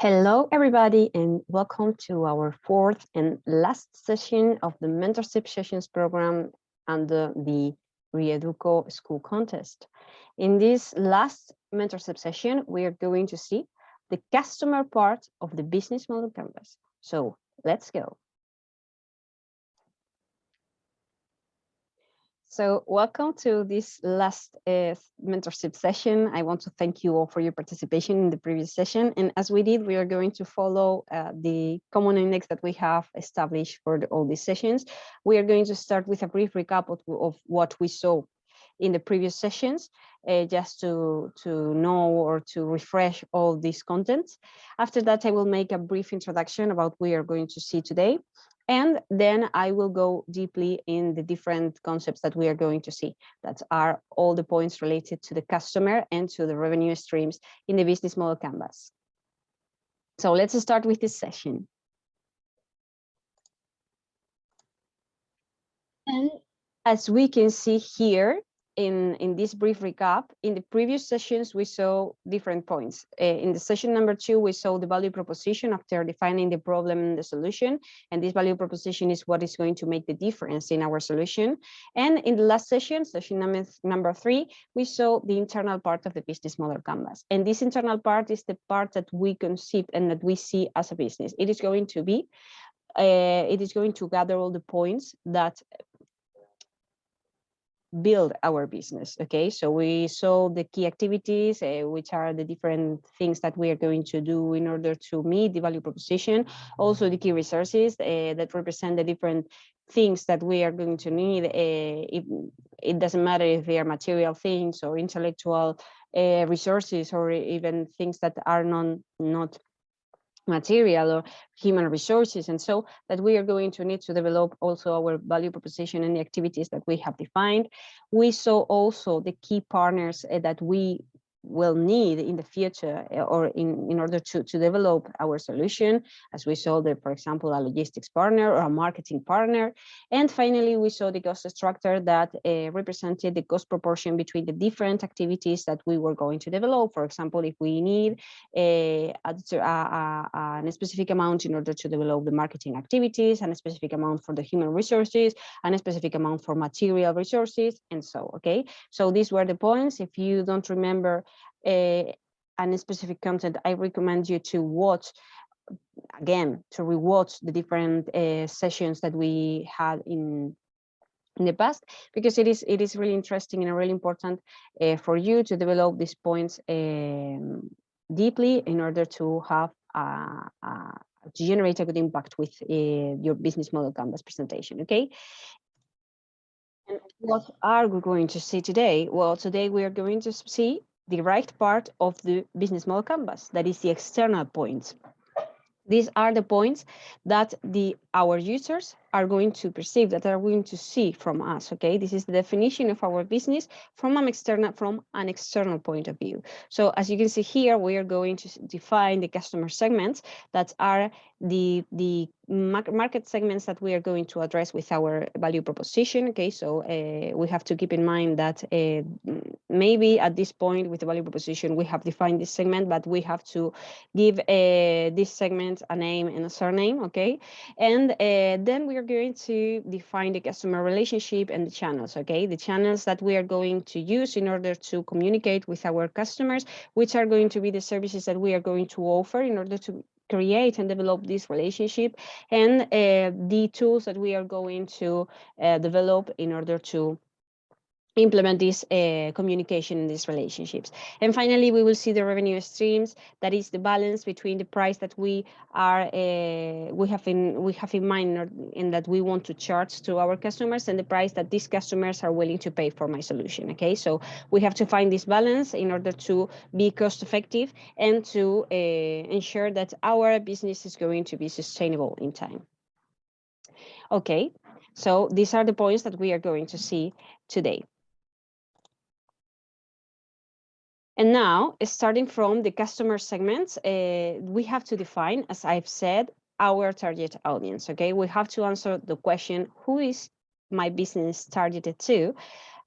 Hello, everybody, and welcome to our fourth and last session of the Mentorship Sessions program under the Reeduco School Contest. In this last mentorship session, we are going to see the customer part of the business model canvas. So let's go. So welcome to this last uh, mentorship session. I want to thank you all for your participation in the previous session. And as we did, we are going to follow uh, the common index that we have established for the, all these sessions. We are going to start with a brief recap of, of what we saw in the previous sessions, uh, just to, to know or to refresh all these contents. After that, I will make a brief introduction about what we are going to see today. And then I will go deeply in the different concepts that we are going to see that are all the points related to the customer and to the revenue streams in the business model canvas. So let's start with this session. And as we can see here, in, in this brief recap, in the previous sessions, we saw different points. Uh, in the session number two, we saw the value proposition after defining the problem and the solution. And this value proposition is what is going to make the difference in our solution. And in the last session, session number, number three, we saw the internal part of the business model canvas. And this internal part is the part that we conceive and that we see as a business. It is going to be uh, it is going to gather all the points that build our business okay? So we saw the key activities uh, which are the different things that we are going to do in order to meet the value proposition. Also the key resources uh, that represent the different things that we are going to need uh, it, it doesn't matter if they are material things or intellectual resources or even things that are non not material or human resources and so that we are going to need to develop also our value proposition and the activities that we have defined. We saw also the key partners uh, that we will need in the future eh, or in, in order to, to develop our solution, as we saw the, for example, a logistics partner or a marketing partner. And finally, we saw the cost structure that uh, represented the cost proportion between the different activities that we were going to develop. For example, if we need a, a, a, a specific amount in order to develop the marketing activities and a specific amount for the human resources and a specific amount for material resources and so, okay? So these were the points. If you don't remember and specific content, I recommend you to watch again to rewatch the different uh, sessions that we had in in the past because it is it is really interesting and really important uh, for you to develop these points um, deeply in order to have uh, to generate a good impact with uh, your business model canvas presentation okay? And what are we going to see today? Well today we are going to see the right part of the business model canvas, that is the external points. These are the points that the our users are going to perceive, that are going to see from us, okay? This is the definition of our business from an external, from an external point of view. So as you can see here, we are going to define the customer segments that are the, the market segments that we are going to address with our value proposition, okay? So uh, we have to keep in mind that uh, maybe at this point with the value proposition, we have defined this segment, but we have to give uh, this segment a name and a surname, okay? And then we are going to define the customer relationship and the channels, okay? The channels that we are going to use in order to communicate with our customers, which are going to be the services that we are going to offer in order to create and develop this relationship and uh, the tools that we are going to uh, develop in order to implement this uh, communication in these relationships. And finally, we will see the revenue streams. That is the balance between the price that we are uh, we have in we have in mind in that we want to charge to our customers and the price that these customers are willing to pay for my solution. Okay, so we have to find this balance in order to be cost effective and to uh, ensure that our business is going to be sustainable in time. Okay, so these are the points that we are going to see today. And now, starting from the customer segments, uh, we have to define, as I've said, our target audience, okay? We have to answer the question, who is my business targeted to?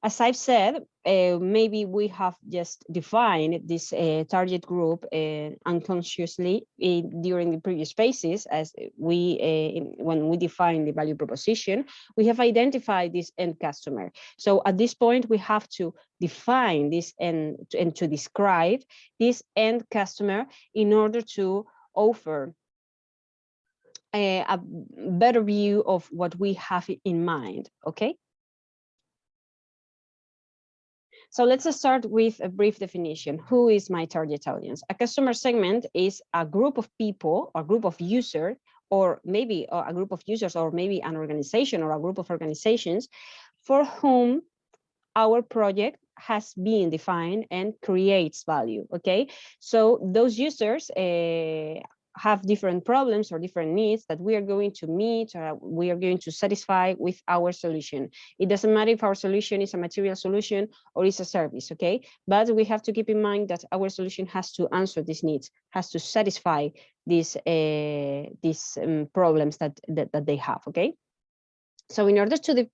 As I've said, uh, maybe we have just defined this uh, target group uh, unconsciously in, during the previous phases as we, uh, when we define the value proposition, we have identified this end customer. So at this point, we have to define this and, and to describe this end customer in order to offer a, a better view of what we have in mind, okay? So let's start with a brief definition. Who is my target audience? A customer segment is a group of people, a group of users, or maybe a group of users, or maybe an organization or a group of organizations for whom our project has been defined and creates value okay so those users uh, have different problems or different needs that we are going to meet or we are going to satisfy with our solution. It doesn't matter if our solution is a material solution or is a service, okay? But we have to keep in mind that our solution has to answer these needs, has to satisfy these uh, these um, problems that, that, that they have, okay? So in order to de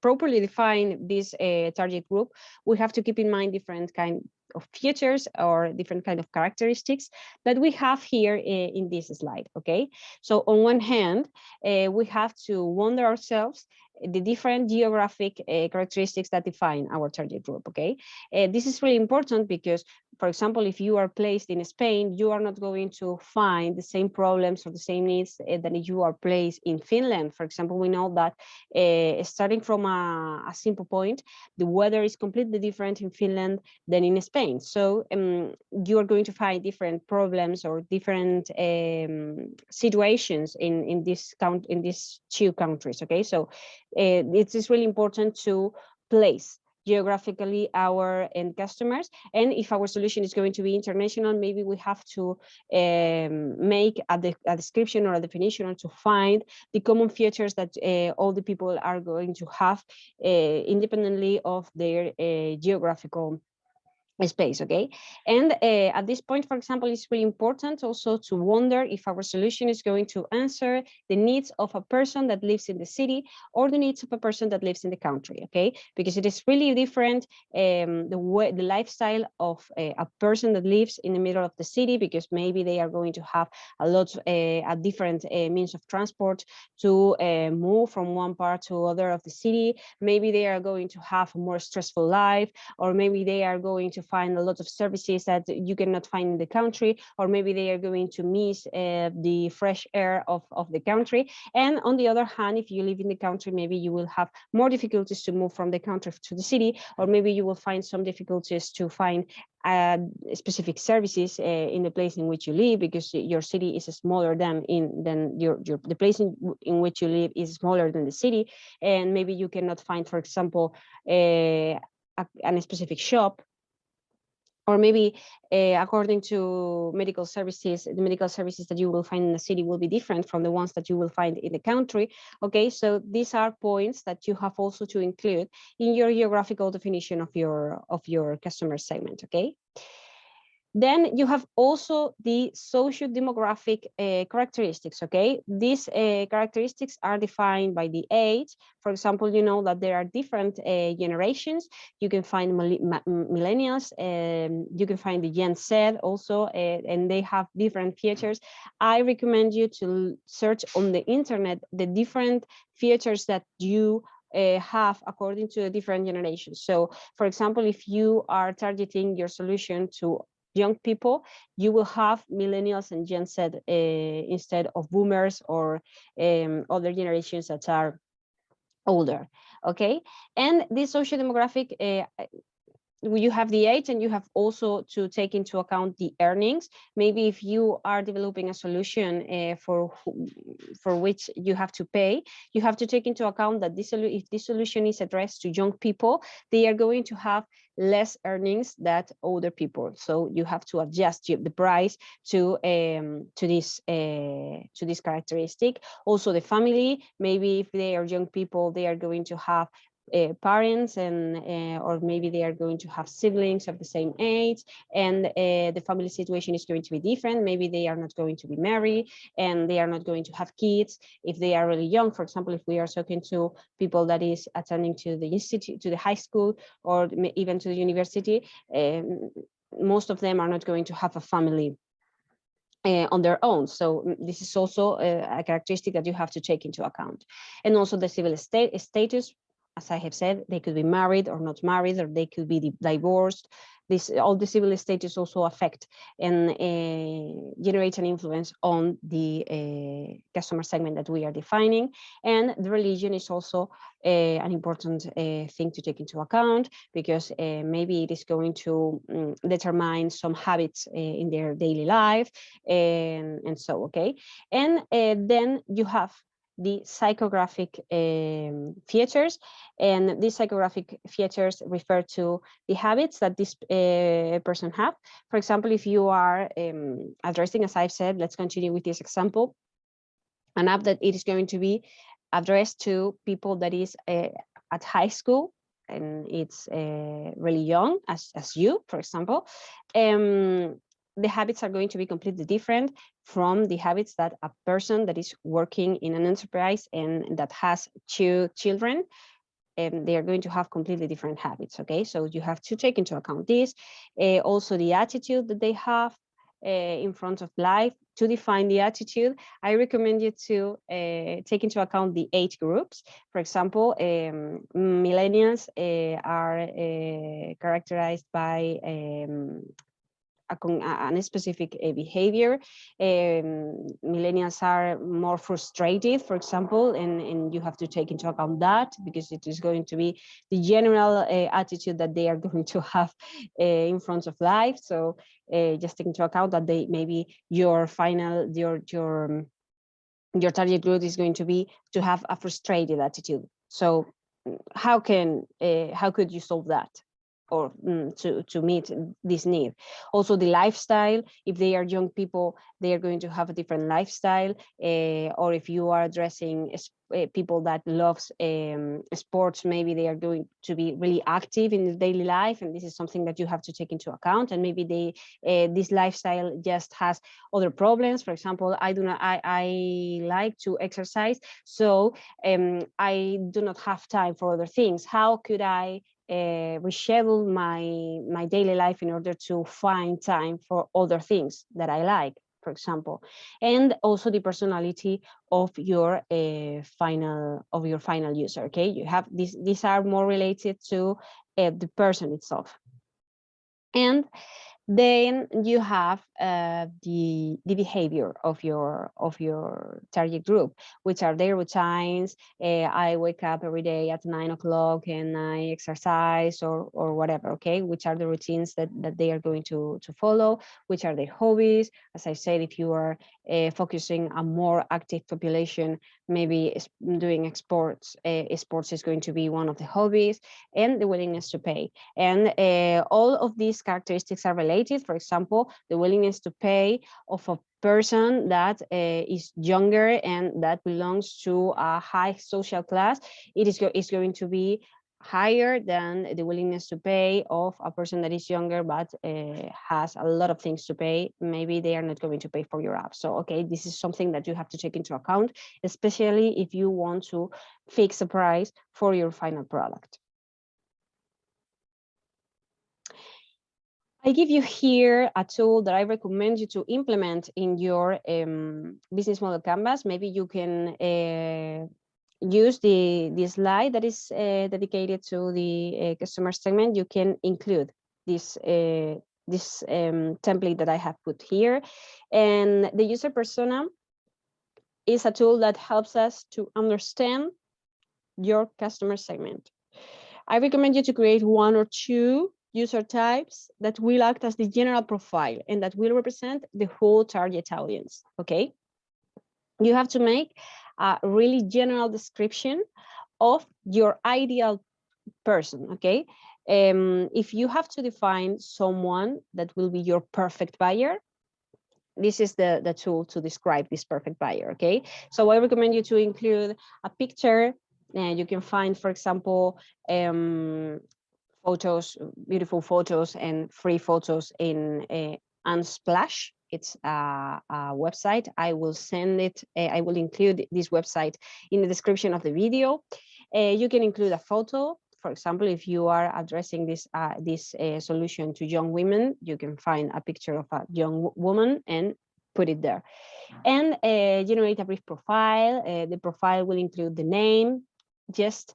properly define this uh, target group, we have to keep in mind different kind of features or different kind of characteristics that we have here in, this slide, okay? So on one hand, uh, we have to wonder ourselves the different geographic uh, characteristics that define our target group, okay? Uh, this is really important because, for example, if you are placed in Spain, you are not going to find the same problems or the same needs uh, than you are placed in Finland. For example, we know that uh, starting from a, a, simple point, the weather is completely different in Finland than in Spain. So um, you are going to find different problems or different um, situations in, in this count in these two countries, okay? So uh, it is really important to place geographically our end customers. And if our solution is going to be international maybe we have to um, make a, de a, description or a definition or to find the common features that uh, all the people are going to have uh, independently of their uh, geographical space okay? And uh, at this point for example it's really important also to wonder if our solution is going to answer the needs of a person that lives in the city or the needs of a person that lives in the country okay? Because it is really different um, the way the lifestyle of uh, a person that lives in the middle of the city because maybe they are going to have a lot uh, a different uh, means of transport to move from one part to other of the city. Maybe they are going to have a more stressful life or maybe they are going to find a lot of services that you cannot find in the country, or maybe they are going to miss uh, the fresh air of, of the country. And on the other hand, if you live in the country, maybe you will have more difficulties to move from the country to the city, or maybe you will find some difficulties to find uh, specific services uh, in the place in which you live because your city is smaller than in than your, your the place in, in which you live is smaller than the city and maybe you cannot find for example uh, a, a specific shop or maybe uh, according to medical services, the medical services that you will find in the city will be different from the ones that you will find in the country. Okay, so these are points that you have also to include in your geographical definition of your of your customer segment. Okay. Then you have also the socio-demographic uh, characteristics, okay? These uh, characteristics are defined by the age. For example, you know that there are different uh, generations. You can find millennials, um, you can find the Gen Z also, and they have different features. I recommend you to search on the internet the different features that you uh, have according to the different generations. So for example, if you are targeting your solution to young people, you will have millennials and Gen Z uh, instead of boomers or um, other generations that are older. Okay, and this social demographic uh, you have the age and you have also to take into account the earnings. Maybe if you are developing a solution uh, for for which you have to pay, you have to take into account that this if this solution is addressed to young people, they are going to have less earnings than older people. So you have to adjust the price to um, to this uh, to this characteristic. Also the family, maybe if they are young people, they are going to have uh, parents and uh, or maybe they are going to have siblings of the same age and uh, the family situation is going to be different maybe they are not going to be married and they are not going to have kids if they are really young for example if we are talking to people that is attending to the institute to the high school or even to the university um, most of them are not going to have a family uh, on their own. So this is also a, a, characteristic that you have to take into account. And also the civil state status, as I have said, they could be married or not married, or they could be divorced. This all the civil status also affect and uh, generate an influence on the uh, customer segment that we are defining. And the religion is also uh, an important thing to take into account because maybe it is going to um, determine some habits in their daily life and, and so, okay. And then you have the psychographic um, features and these psychographic features refer to the habits that this uh, person have. For example if you are um, addressing as i've said let's continue with this example an app that it is going to be addressed to people that is uh, at high school and it's uh, really young as, as you for example um, the habits are going to be completely different from the habits that a person that is working in an enterprise and that has two children and they are going to have completely different habits okay? So you have to take into account this uh, also the attitude that they have uh, in front of life. To define the attitude i recommend you to uh, take into account the age groups. For example um, millennials are characterized by um, a, a, a specific uh, behavior. Um, millennials are more frustrated, for example, and, and you have to take into account that because it is going to be the general uh, attitude that they are going to have uh, in front of life. So just take into account that they maybe your final, your, your, um, your target group is going to be to have a frustrated attitude. So how can, how could you solve that? Or mm, to, to meet this need. Also the lifestyle, if they are young people, they are going to have a different lifestyle. Uh, or if you are addressing uh, people that loves um, sports, maybe they are going to be really active in the daily life. And this is something that you have to take into account. And maybe they uh, this lifestyle just has other problems. For example, I do not, I, I like to exercise, so um, I do not have time for other things. How could I uh, reschedule my my daily life in order to find time for other things that I like, for example, and also the personality of your uh, final of your final user. Okay, you have these these are more related to uh, the person itself, and then you have uh, the the behavior of your of your target group, which are their routines. Uh, I wake up every day at nine o'clock and I exercise or or whatever. Okay, which are the routines that that they are going to to follow? Which are their hobbies? As I said, if you are uh, focusing a more active population, maybe doing sports uh, sports is going to be one of the hobbies, and the willingness to pay. And all of these characteristics are related. For example, the willingness to pay of a person that uh, is younger and that belongs to a high social class, it is, go is going to be higher than the willingness to pay of a person that is younger but uh, has a lot of things to pay. Maybe they are not going to pay for your app. So okay this is something that you have to take into account especially if you want to fix a price for your final product I give you here a tool that I recommend you to implement in your um, business model canvas. Maybe you can uh, use the, the slide that is uh, dedicated to the uh, customer segment. You can include this, uh, this um, template that I have put here. And the user persona is a tool that helps us to understand your customer segment. I recommend you to create one or two user types that will act as the general profile and that will represent the whole target audience, okay? You have to make a really general description of your ideal person, okay? Um, if you have to define someone that will be your perfect buyer, this is the, the tool to describe this perfect buyer, okay? So I recommend you to include a picture uh, you can find, for example, um, photos, beautiful photos and free photos in uh, Unsplash. It's a, a, website. I will send it. Uh, I will include this website in the description of the video. Uh, you can include a photo. For example, if you are addressing this uh, this uh, solution to young women, you can find a picture of a young woman and put it there. And generate a brief profile. The profile will include the name, just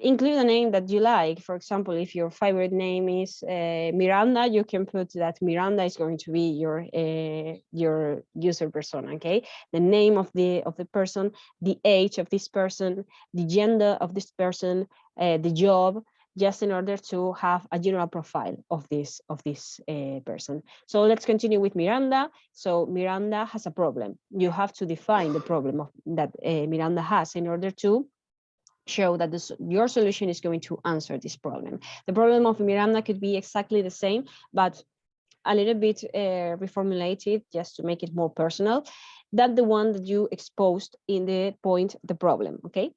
include a name that you like. For example, if your favorite name is uh, Miranda, you can put that Miranda is going to be your uh, your user persona. Okay, the name of the of the person, the age of this person, the gender of this person, uh, the job, just in order to have a general profile of this of this uh, person. So let's continue with Miranda. So Miranda has a problem. You have to define the problem of, that uh, Miranda has in order to show that this, your solution is going to answer this problem. The problem of Miranda could be exactly the same, but a little bit uh, reformulated just to make it more personal than the one that you exposed in the point, the problem, okay?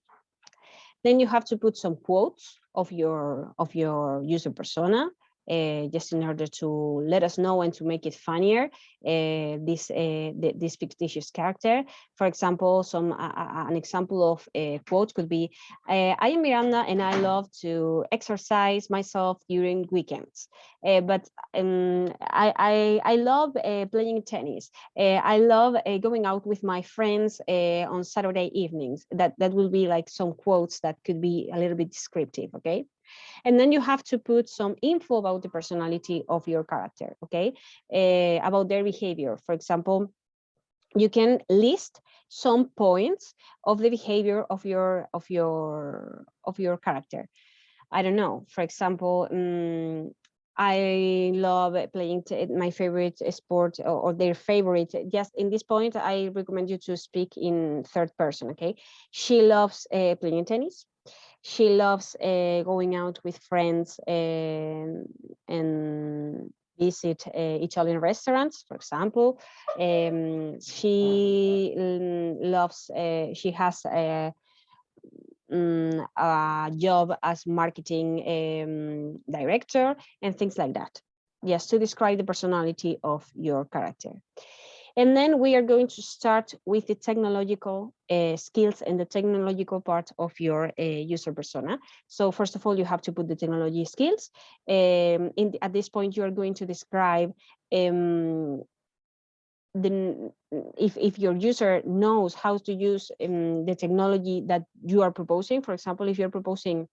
Then you have to put some quotes of your, of your user persona uh, just in order to let us know and to make it funnier, uh, this, uh, this fictitious character. For example, some an example of a quote could be, I am Miranda and I love to exercise myself during weekends. but um, I, I, I, love playing tennis. I love going out with my friends on Saturday evenings. That, that will be like some quotes that could be a little bit descriptive, okay? And then you have to put some info about the personality of your character, okay? Uh, about their behavior. For example, you can list some points of the behavior of your of your of your character. I don't know. For example, um, I love playing my favorite sport or, their favorite. Just in this point, I recommend you to speak in third person. Okay, she loves uh, playing tennis she loves uh, going out with friends and, and visit uh, Italian restaurants, for example. Um, she loves, uh, she has a, um, a, job as marketing um, director and things like that. Yes, to describe the personality of your character. And then we are going to start with the technological uh, skills and the technological part of your uh, user persona. So first of all, you have to put the technology skills. Um, in at this point, you are going to describe um, the, if, if your user knows how to use um, the technology that you are proposing. For example, if you're proposing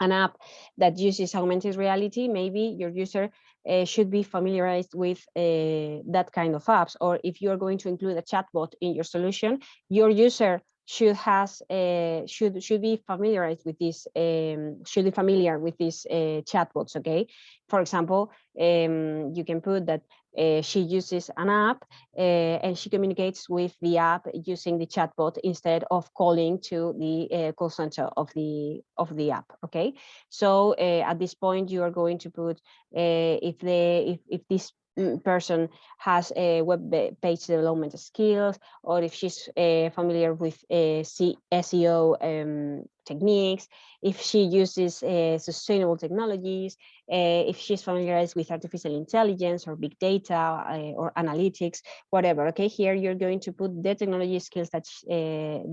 an app that uses augmented reality, maybe your user uh, should be familiarized with uh, that kind of apps. Or if you're going to include a chatbot in your solution, your user should has uh, should should be familiarized with this um, should be familiar with these uh, chatbots. Okay, for example, um, you can put that uh, she uses an app uh, and she communicates with the app using the chatbot instead of calling to the uh, call center of the of the app okay? So at this point you are going to put if the if, if this mm, person has a web page development skills or if she's familiar with SEO um, techniques, if she uses uh, sustainable technologies, uh, if she's familiarized with artificial intelligence or big data uh, or analytics, whatever. Okay, here you're going to put the technology skills that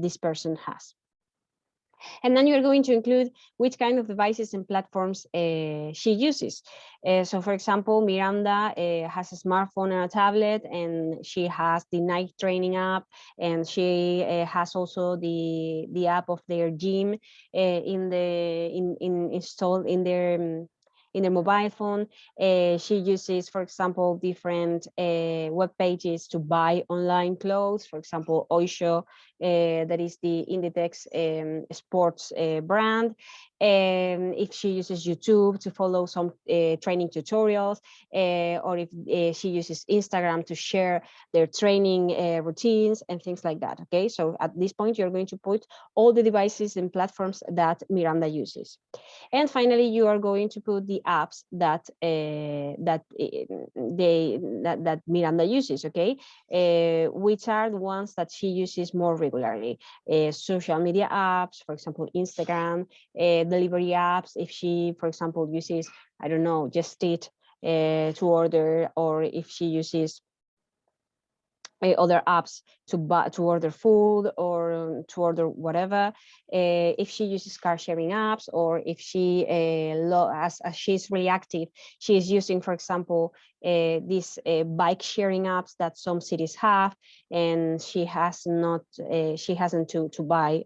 this person has. And then you're going to include which kind of devices and platforms uh, she uses. Uh, so for example, Miranda uh, has a smartphone and a tablet and she has the Nike training app and she has also the, the app of their gym in the in, in installed in their um, in their mobile phone. Uh, she uses, for example, different uh, web pages to buy online clothes. For example, Oysho, uh, Eh, that is the Inditex um, sports eh, brand. um, if she uses YouTube to follow some uh, training tutorials, or if she uses Instagram to share their training routines and things like that. Okay, so at this point, you're going to put all the devices and platforms that Miranda uses. And finally, you are going to put the apps that that they that, that Miranda uses. Okay, which are the ones that she uses more regularly. social media apps, for example, Instagram, delivery apps. If she, for example, uses, I don't know, Just Eat uh, to order, or if she uses uh, other apps to buy to order food or um, to order whatever. Uh, if she uses car sharing apps or if she uh, as, as she's really active she is using for example uh, these uh, bike sharing apps that some cities have and she has not uh, she hasn't to to buy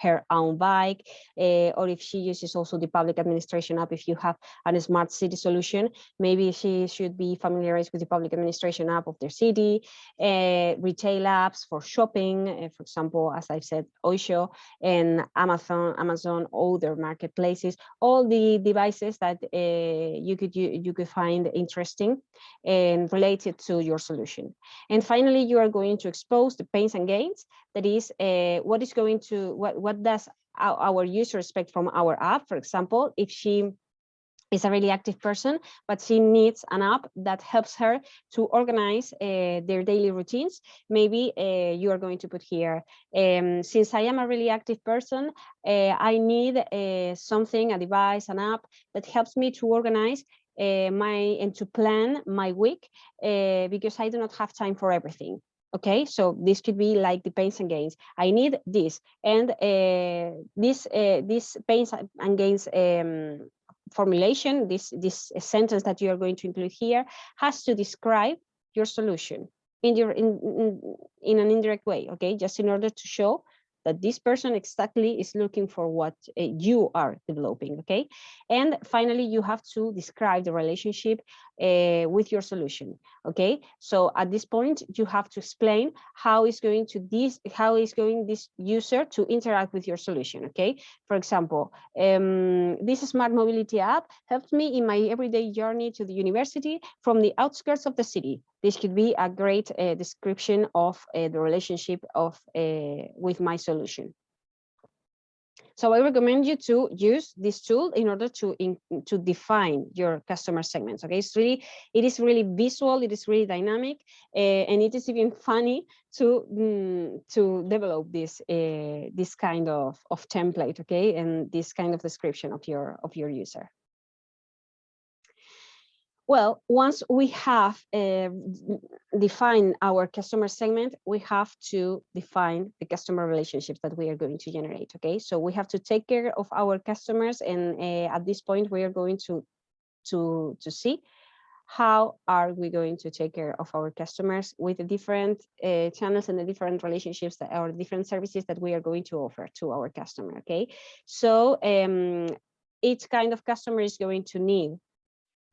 her own bike, uh, or if she uses also the public administration app, if you have a smart city solution, maybe she should be familiarized with the public administration app of their city, uh, retail apps for shopping, uh, for example, as I've said, Oysho and Amazon, Amazon, other marketplaces, all the devices that you could you, you could find interesting and related to your solution. And finally, you are going to expose the pains and gains that is uh, what is going to what what does our, our user expect from our app for example if she is a really active person, but she needs an app that helps her to organize uh, their daily routines. Maybe uh, you are going to put here, um, since I am a really active person, uh, I need something, a device, an app that helps me to organize my and to plan my week because I do not have time for everything okay so this could be like the pains and gains. I need this and uh, this uh, this pains and gains um, formulation this this sentence that you are going to include here has to describe your solution in your in, in, in an indirect way okay? Just in order to show that this person exactly is looking for what uh, you are developing, okay? And finally, you have to describe the relationship uh, with your solution, okay? So at this point, you have to explain how is going to this, how is going this user to interact with your solution, okay? For example, um, this smart mobility app helped me in my everyday journey to the university from the outskirts of the city. This could be a great uh, description of uh, the relationship of uh, with my solution. So I recommend you to use this tool in order to in, to define your customer segments. Okay, it's really it is really visual, it is really dynamic, uh, and it is even funny to mm, to develop this uh, this kind of of template. Okay, and this kind of description of your of your user. Well, once we have uh, defined our customer segment, we have to define the customer relationships that we are going to generate. Okay, so we have to take care of our customers, and uh, at this point, we are going to to to see how are we going to take care of our customers with the different uh, channels and the different relationships that or different services that we are going to offer to our customer. Okay, so um, each kind of customer is going to need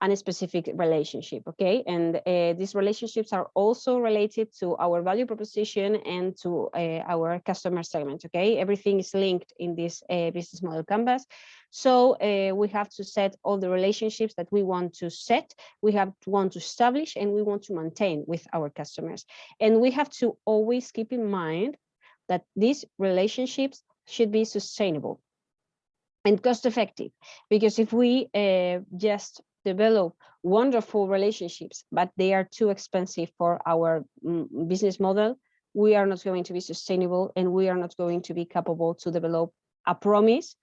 and a specific relationship okay? And uh, these relationships are also related to our value proposition and to uh, our customer segment okay? Everything is linked in this uh, business model canvas. So we have to set all the relationships that we want to set we have to want to establish and we want to maintain with our customers. And we have to always keep in mind that these relationships should be sustainable and cost effective because if we uh, just develop wonderful relationships, but they are too expensive for our mm, business model, we are not going to be sustainable and we are not going to be capable to develop a promise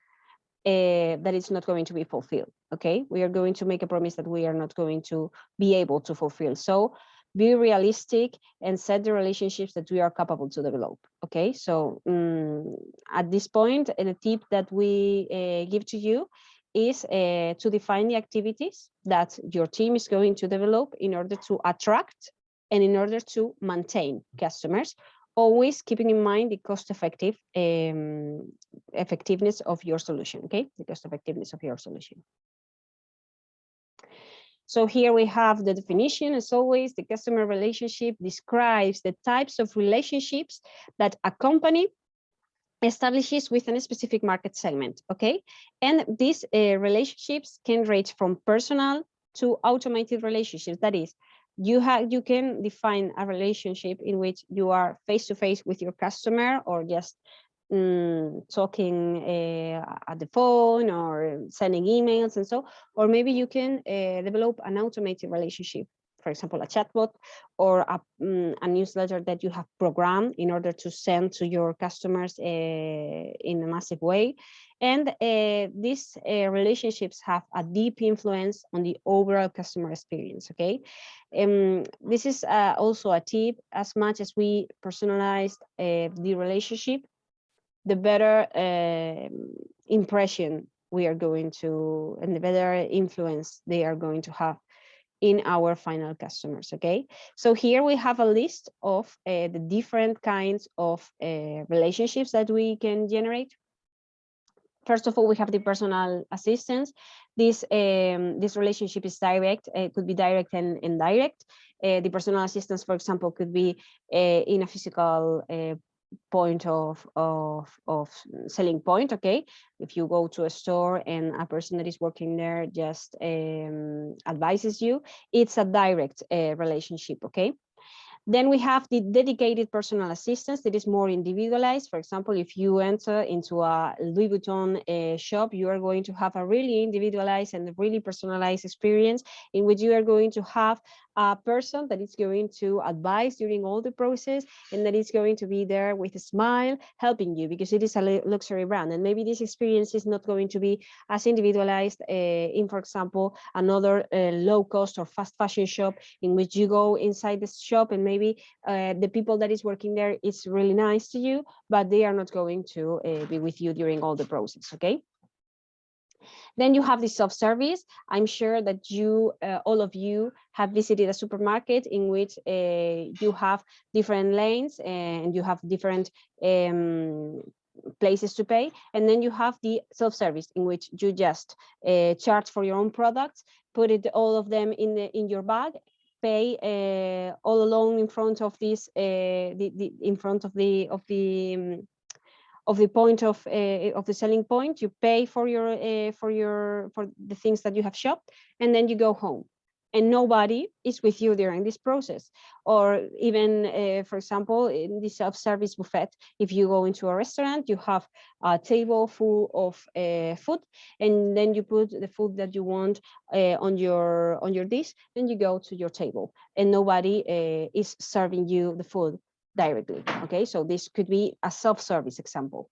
uh, that is not going to be fulfilled. Okay, we are going to make a promise that we are not going to be able to fulfill. So be realistic and set the relationships that we are capable to develop. Okay, so um, at this point, the tip that we uh, give to you is uh, to define the activities that your team is going to develop in order to attract and in order to maintain customers, always keeping in mind the cost effective um, effectiveness of your solution, okay? The cost effectiveness of your solution. So here we have the definition, as always, the customer relationship describes the types of relationships that accompany establishes within a specific market segment, okay? And these uh, relationships can range from personal to automated relationships. That is, you have you can define a relationship in which you are face to face with your customer or just um, talking uh, at the phone or sending emails and so, or maybe you can uh, develop an automated relationship for example, a chatbot or a, um, a, newsletter that you have programmed in order to send to your customers uh, in a massive way. And uh, these uh, relationships have a deep influence on the overall customer experience, okay? Um, this is uh, also a tip, as much as we personalize the relationship, the better um, impression we are going to, and the better influence they are going to have in our final customers, okay? So here we have a list of uh, the different kinds of uh, relationships that we can generate. First of all, we have the personal assistance. This, um, this relationship is direct, it could be direct and indirect. Uh, the personal assistance, for example, could be in a physical point of, of, of selling point, okay? If you go to a store and a person that is working there just um, advises you, it's a direct uh, relationship, okay? Then we have the dedicated personal assistance that is more individualized. For example, if you enter into a Louis Vuitton uh, shop, you are going to have a really individualized and really personalized experience in which you are going to have a person that is going to advise during all the process and that is going to be there with a smile helping you because it is a luxury brand. And maybe this experience is not going to be as individualized uh, in for example another uh, low cost or fast fashion shop in which you go inside the shop and maybe uh, the people that is working there is really nice to you but they are not going to be with you during all the process okay then you have the self-service. I'm sure that you, uh, all of you have visited a supermarket in which uh, you have different lanes and you have different um, places to pay. And then you have the self-service in which you just uh, charge for your own products, put it all of them in the, in your bag pay uh, all along in front of this uh, the, the, in front of the of the um, of the point of uh, of the selling point you pay for your uh, for your for the things that you have shopped and then you go home. And nobody is with you during this process. Or even uh, for example in the self-service buffet if you go into a restaurant you have a table full of uh, food and then you put the food that you want uh, on your on your dish and you go to your table and nobody is serving you the food directly. Okay, so this could be a self-service example.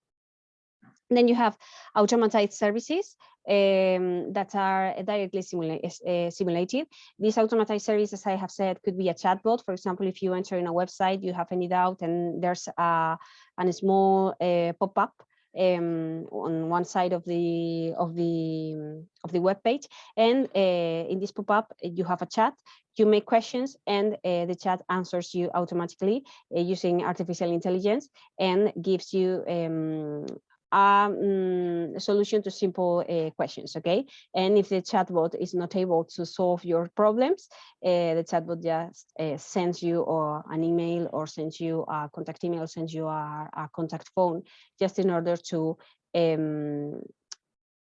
Then you have automated services um, that are directly simula uh, simulated. These automated services, as I have said, could be a chatbot. For example, if you enter in a website, you have any doubt and there's a, a small uh, pop-up um, on one side of the of the of the web page, and uh, in this pop-up you have a chat. You make questions, and uh, the chat answers you automatically uh, using artificial intelligence and gives you um, um, solution to simple uh, questions, okay? And if the chatbot is not able to solve your problems, uh, the chatbot just uh, sends you or an email or sends you a contact email, sends you a, a contact phone, just in order to um,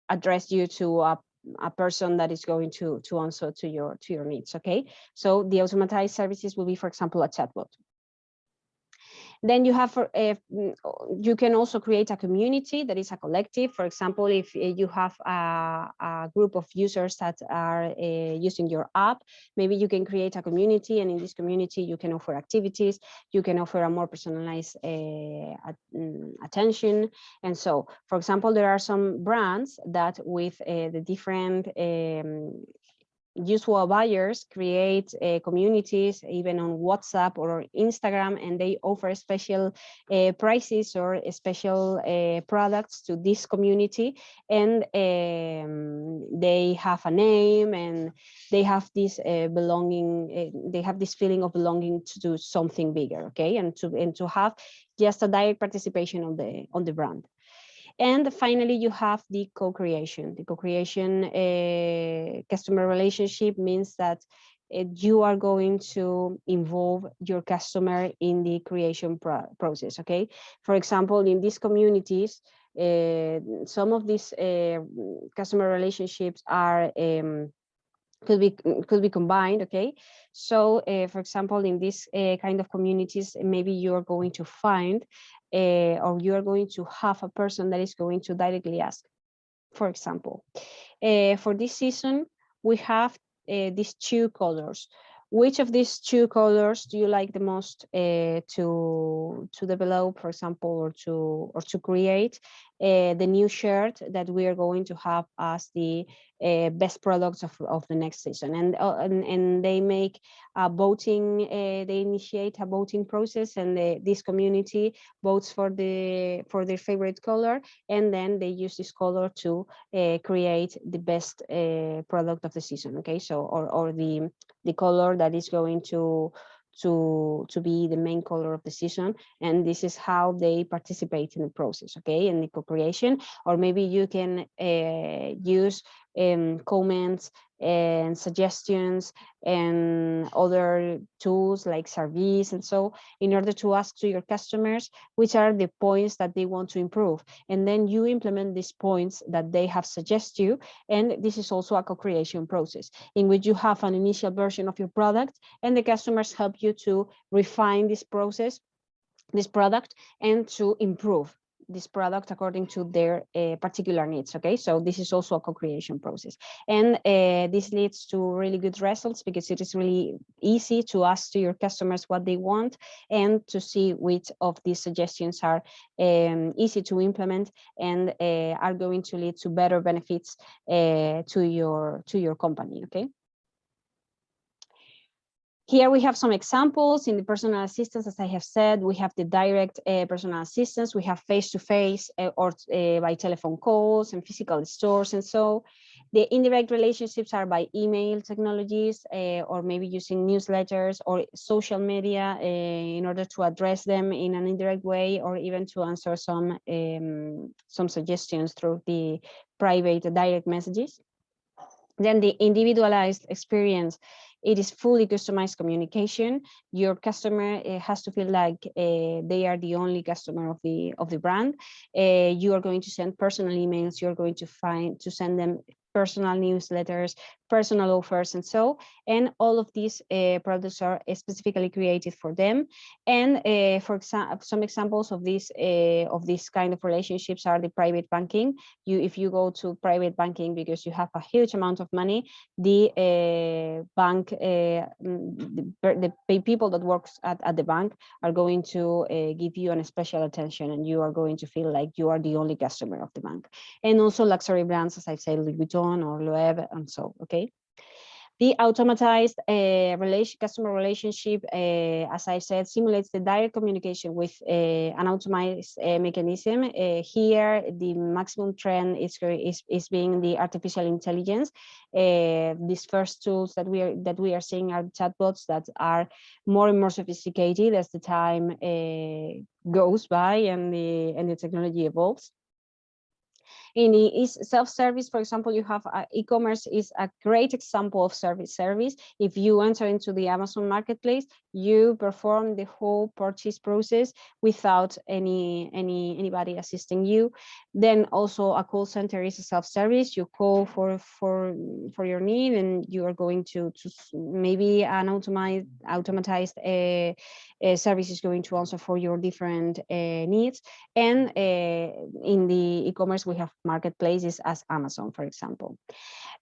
address you to a a person that is going to to answer to your to your needs okay so the automated services will be for example a chatbot then you have, uh, you can also create a community that is a collective. For example, if eh, you have a, a group of users that are uh, using your app, maybe you can create a community and in this community you can offer activities, you can offer a more personalized uh, attention. And so, for example, there are some brands that with the different um, usual buyers create uh, communities even on WhatsApp or Instagram and they offer special uh, prices or special uh, products to this community. And um, they have a name and they have this uh, belonging uh, they have this feeling of belonging to do something bigger okay? And to and to have just a direct participation on the on the brand and finally, you have the co-creation. The co-creation uh, customer relationship means that uh, you are going to involve your customer in the creation pro process, okay? For example, in these communities, uh, some of these customer relationships are um, could be could be combined okay so uh, for example in this uh, kind of communities maybe you are going to find uh, or you are going to have a person that is going to directly ask for example. For this season we have these two colors. Which of these two colors do you like the most uh, to to develop for example or to or to create uh, the new shirt that we are going to have as the uh, best products of, of the next season. And, uh, and, and they make a voting uh, they initiate a voting process and this community votes for the for their favorite color. And then they use this color to create the best product of the season okay? So or, or the the color that is going to to to be the main color of the season and this is how they participate in the process okay in the co-creation. Or maybe you can uh, use um, comments and suggestions and other tools like service and so in order to ask to your customers which are the points that they want to improve. And then you implement these points that they have suggested you and this is also a co-creation process in which you have an initial version of your product and the customers help you to refine this process this product and to improve this product according to their uh, particular needs okay? So this is also a co-creation process. And uh, this leads to really good results because it is really easy to ask to your customers what they want and to see which of these suggestions are um, easy to implement and uh, are going to lead to better benefits to your to your company okay here we have some examples in the personal assistance, as I have said, we have the direct uh, personal assistance, we have face-to-face -face, uh, or uh, by telephone calls and physical stores and so. The indirect relationships are by email technologies uh, or maybe using newsletters or social media uh, in order to address them in an indirect way or even to answer some, um, some suggestions through the private direct messages. Then the individualized experience it is fully customized communication. Your customer uh, has to feel like uh, they are the only customer of the of the brand. Uh, you are going to send personal emails. You're going to find to send them personal newsletters, personal offers and so and all of these uh, products are specifically created for them. And uh, for example some examples of these uh, of this kind of relationships are the private banking. You if you go to private banking because you have a huge amount of money the bank the, the, people that works at, at the bank are going to give you an special attention and you are going to feel like you are the only customer of the bank. And also luxury brands as i've said louis vuitton or loewe and so okay the automatized uh, relation, customer relationship, uh, as I said, simulates the direct communication with uh, an automated uh, mechanism. Uh, here, the maximum trend is, is, is being the artificial intelligence. Uh, these first tools that we are that we are seeing are chatbots that are more and more sophisticated as the time goes by and the and the technology evolves. In is self-service, for example, you have uh, e-commerce is a great example of service service. If you enter into the Amazon marketplace, you perform the whole purchase process without any any anybody assisting you. Then also a call center is a self-service. You call for for for your need, and you are going to to maybe an automated automatized uh, uh, service is going to answer for your different uh, needs. And uh, in the e-commerce, we have marketplaces as Amazon, for example.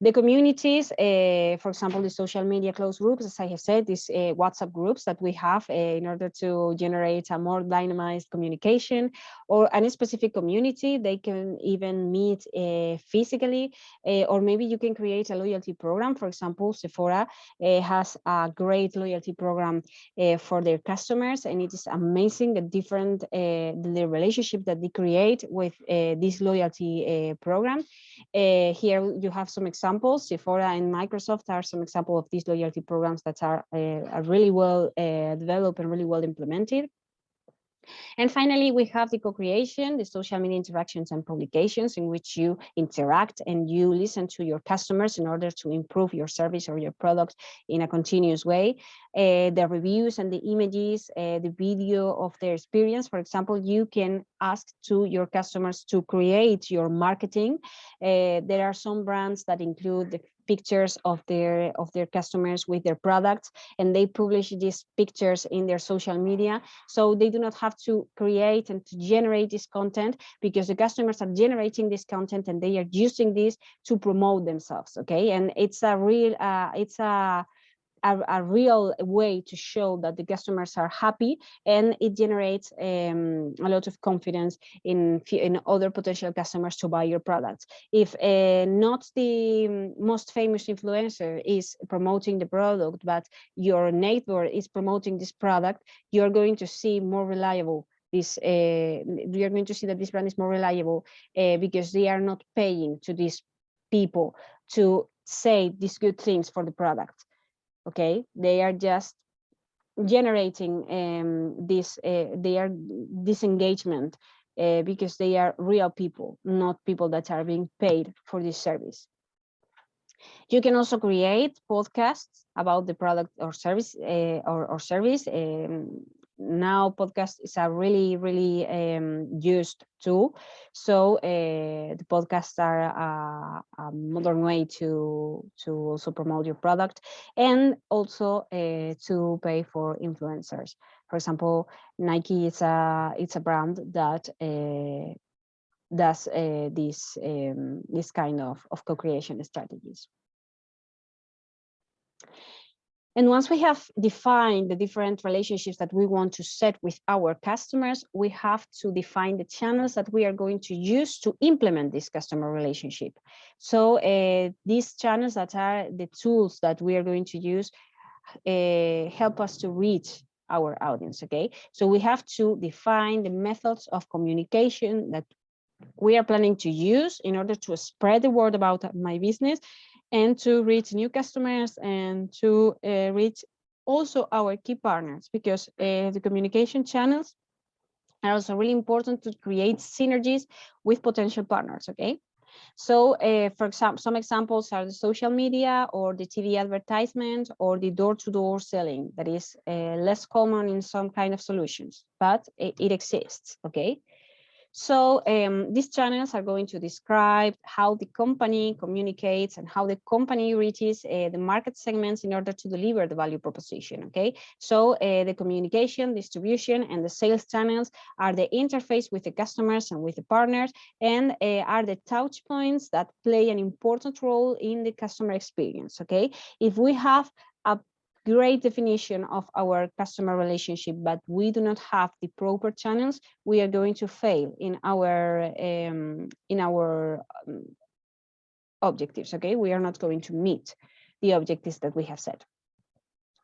The communities, uh, for example, the social media closed groups, as I have said, these uh, WhatsApp groups that we have uh, in order to generate a more dynamized communication or any specific community, they can even meet uh, physically, uh, or maybe you can create a loyalty program. For example, Sephora uh, has a great loyalty program for their customers, and it is amazing the different the relationship that they create with this loyalty program. here you have some examples examples. Sephora and Microsoft are some example of these loyalty programs that are, uh, are really well uh, developed and really well implemented. And finally, we have the co-creation, the social media interactions and publications in which you interact and you listen to your customers in order to improve your service or your product in a continuous way. Uh, the reviews and the images, uh, the video of their experience. For example, you can ask to your customers to create your marketing. Uh, there are some brands that include the pictures of their of their customers with their products and they publish these pictures in their social media so they do not have to create and to generate this content because the customers are generating this content and they are using this to promote themselves okay and it's a real uh, it's a a, a, real way to show that the customers are happy and it generates um, a lot of confidence in, in other potential customers to buy your products. If uh, not the most famous influencer is promoting the product, but your neighbor is promoting this product, you're going to see more reliable this uh, you're going to see that this brand is more reliable uh, because they are not paying to these people to say these good things for the product okay? They are just generating um, this uh, they are disengagement uh, because they are real people not people that are being paid for this service. You can also create podcasts about the product or service uh, or, or service um, now podcast is a really really um, used tool. So uh, the podcasts are a, a, modern way to to also promote your product and also uh, to pay for influencers. For example nike is a it's a brand that uh, does uh, this um, this kind of, of co-creation strategies and once we have defined the different relationships that we want to set with our customers, we have to define the channels that we are going to use to implement this customer relationship. So uh, these channels that are the tools that we are going to use uh, help us to reach our audience, okay? So we have to define the methods of communication that we are planning to use in order to spread the word about my business and to reach new customers and to uh, reach also our key partners because uh, the communication channels are also really important to create synergies with potential partners okay? So uh, for example some examples are the social media or the tv advertisement or the door-to-door -door selling that is uh, less common in some kind of solutions but it, it exists okay so um, these channels are going to describe how the company communicates and how the company reaches uh, the market segments in order to deliver the value proposition, okay? So uh, the communication, distribution, and the sales channels are the interface with the customers and with the partners and uh, are the touch points that play an important role in the customer experience, okay? If we have a great definition of our customer relationship, but we do not have the proper channels, we are going to fail in our um, in our um, objectives. Okay, we are not going to meet the objectives that we have set.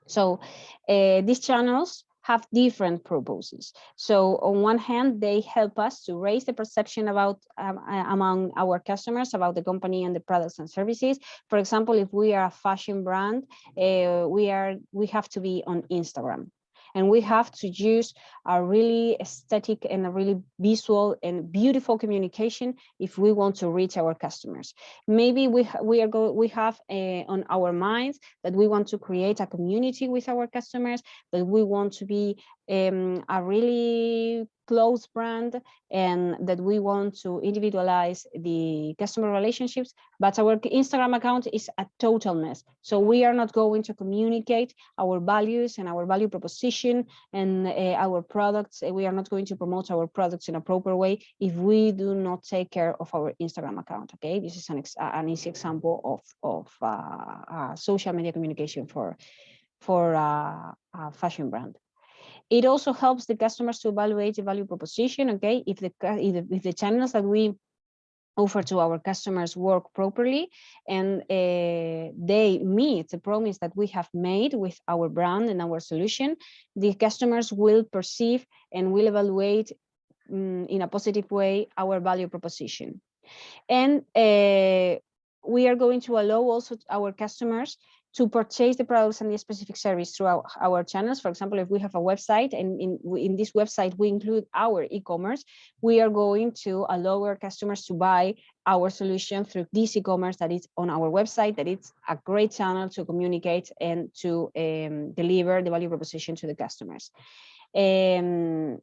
So uh, these channels have different purposes. So on one hand, they help us to raise the perception about um, among our customers about the company and the products and services. For example, if we are a fashion brand, uh, we are we have to be on Instagram and we have to use a really aesthetic and a really visual and beautiful communication if we want to reach our customers. Maybe we we are go we have uh, on our minds that we want to create a community with our customers, that we want to be um, a really close brand and that we want to individualize the customer relationships, but our Instagram account is a total mess. So we are not going to communicate our values and our value proposition and uh, our products. We are not going to promote our products in a proper way if we do not take care of our Instagram account. Okay, this is an, an easy example of, of uh, uh, social media communication for, for uh, a fashion brand. It also helps the customers to evaluate the value proposition, okay? If the, if the, if the channels that we offer to our customers work properly and uh, they meet the promise that we have made with our brand and our solution, the customers will perceive and will evaluate um, in a positive way our value proposition. And uh, we are going to allow also our customers to purchase the products and the specific service through our, our channels. For example, if we have a website and in, in this website, we include our e-commerce, we are going to allow our customers to buy our solution through this e-commerce that is on our website, that it's a great channel to communicate and to um, deliver the value proposition to the customers. Um,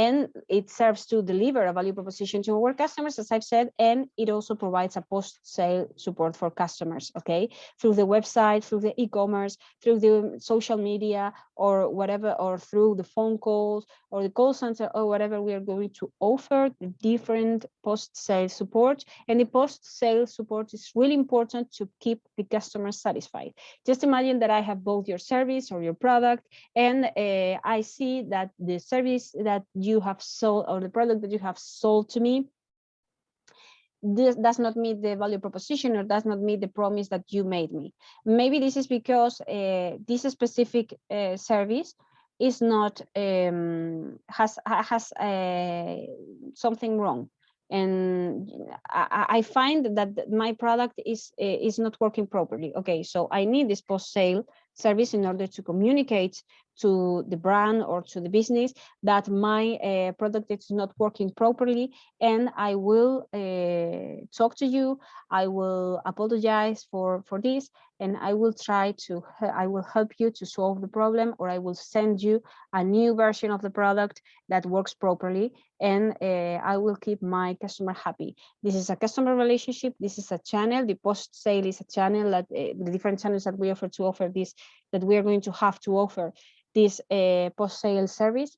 and it serves to deliver a value proposition to our customers, as I've said, and it also provides a post-sale support for customers, okay, through the website, through the e-commerce, through the social media, or whatever, or through the phone calls, or the call center, or whatever, we are going to offer the different post-sale support, and the post-sale support is really important to keep the customers satisfied. Just imagine that I have both your service or your product, and uh, I see that the service that you have sold or the product that you have sold to me this does not meet the value proposition or does not meet the promise that you made me. Maybe this is because uh, this specific uh, service is not um, has has uh, something wrong, and I, I, find that my product is is not working properly. Okay, so I need this post sale service in order to communicate to the brand or to the business that my uh, product is not working properly and I will uh, talk to you, I will apologize for, for this and I will try to, I will help you to solve the problem or I will send you a new version of the product that works properly and uh, I will keep my customer happy. This is a customer relationship, this is a channel, the post sale is a channel that uh, the different channels that we offer to offer this, that we are going to have to offer this uh, post-sale service,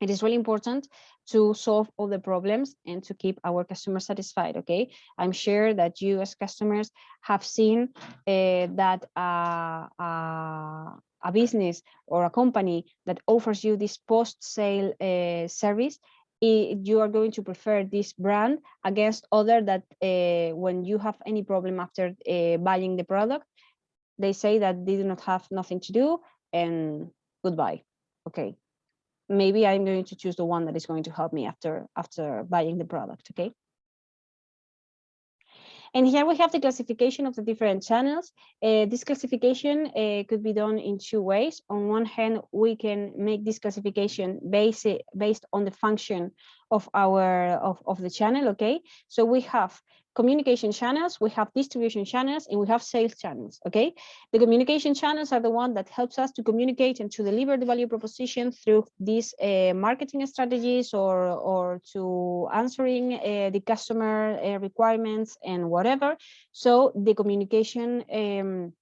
it is really important to solve all the problems and to keep our customers satisfied okay? I'm sure that you as customers have seen uh, that uh, uh, a business or a company that offers you this post-sale uh, service you are going to prefer this brand against other that uh, when you have any problem after uh, buying the product they say that they do not have nothing to do and goodbye. Okay, maybe I'm going to choose the one that is going to help me after after buying the product. Okay. And here we have the classification of the different channels. Uh, this classification uh, could be done in two ways. On one hand, we can make this classification based, based on the function of our of, of the channel. Okay, so we have communication channels, we have distribution channels, and we have sales channels, okay? The communication channels are the one that helps us to communicate and to deliver the value proposition through these uh, marketing strategies or, or to answering uh, the customer uh, requirements and whatever. So the communication um,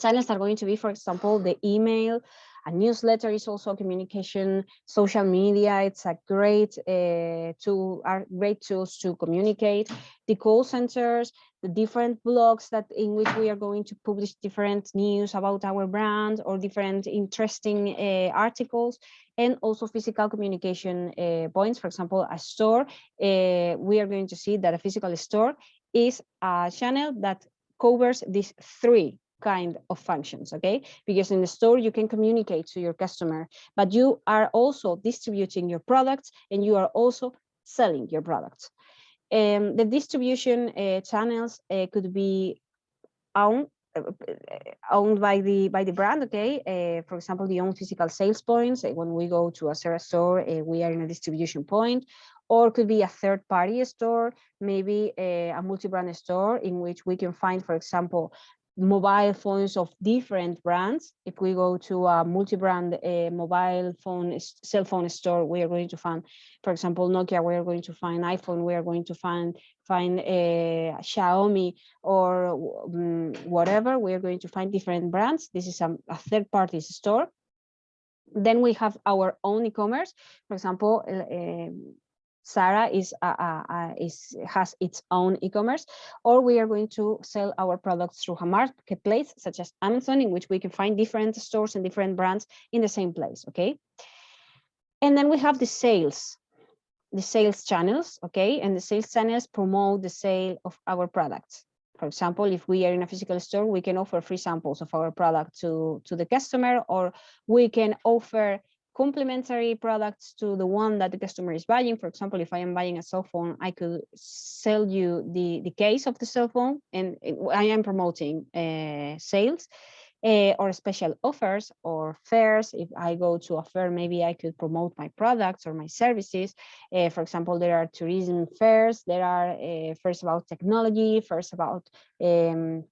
channels are going to be, for example, the email, a newsletter is also communication, social media, it's a great uh, tool, are great tools to communicate. The call centers, the different blogs that in which we are going to publish different news about our brand or different interesting uh, articles and also physical communication uh, points. For example, a store, uh, we are going to see that a physical store is a channel that covers these three kind of functions, okay? Because in the store, you can communicate to your customer, but you are also distributing your products and you are also selling your products. Um, the distribution uh, channels uh, could be owned uh, owned by the by the brand okay uh, for example the own physical sales points uh, when we go to a Zara store uh, we are in a distribution point or could be a third party store maybe a, a multi-brand store in which we can find for example mobile phones of different brands. If we go to a multi-brand uh, mobile phone, cell phone store, we are going to find, for example, Nokia, we are going to find iPhone, we are going to find find a uh, Xiaomi or um, whatever, we are going to find different brands. This is a, a third party store. Then we have our own e-commerce. For example, uh, Zara is, uh, uh, uh, is has its own e-commerce, or we are going to sell our products through a marketplace such as Amazon, in which we can find different stores and different brands in the same place. Okay, and then we have the sales, the sales channels. Okay, and the sales channels promote the sale of our products. For example, if we are in a physical store, we can offer free samples of our product to to the customer, or we can offer complementary products to the one that the customer is buying. For example, if I am buying a cell phone, I could sell you the, the case of the cell phone and I am promoting uh, sales uh, or special offers or fairs. If I go to a fair, maybe I could promote my products or my services. Uh, for example, there are tourism fairs, there are uh, fairs about technology, fairs about um,